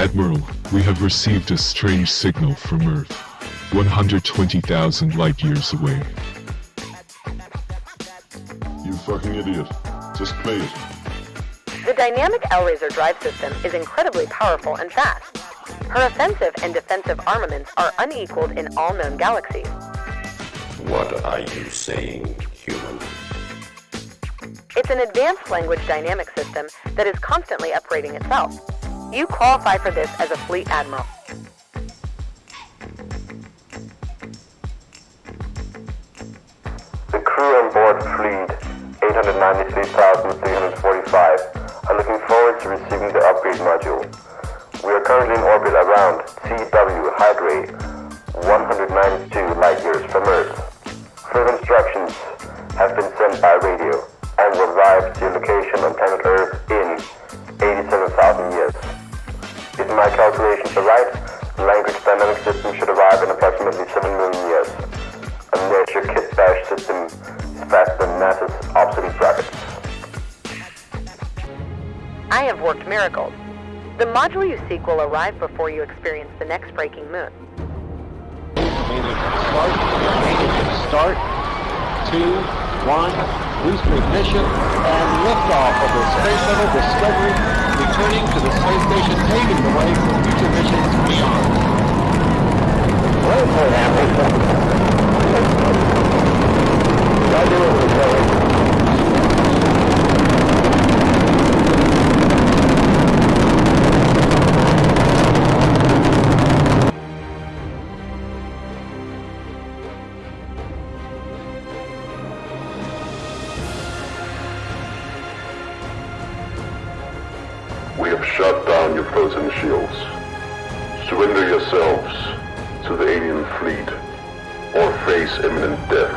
Admiral, we have received a strange signal from Earth. 120,000 light years away. You fucking idiot. Just play it. The dynamic L-Razor drive system is incredibly powerful and fast. Her offensive and defensive armaments are unequaled in all known galaxies. What are you saying, human? It's an advanced language dynamic system that is constantly upgrading itself. You qualify for this as a fleet admiral. The crew on board Fleet 893,345 are looking forward to receiving the upgrade module. We are currently in orbit around CW Hydrae, 192 light years from Earth. Further instructions have been sent by radio calculations are right, the language dynamic system should arrive in approximately 7 million years. Unless your kit bash system is faster than NASA's obsolete rockets. I have worked miracles. The module you seek will arrive before you experience the next breaking moon. Start, start, two, one, booster ignition, and liftoff of the Space Shuttle Discovery, returning to the space station, paving the way for future missions beyond. We shut down your frozen shields. Surrender yourselves to the alien fleet or face imminent death.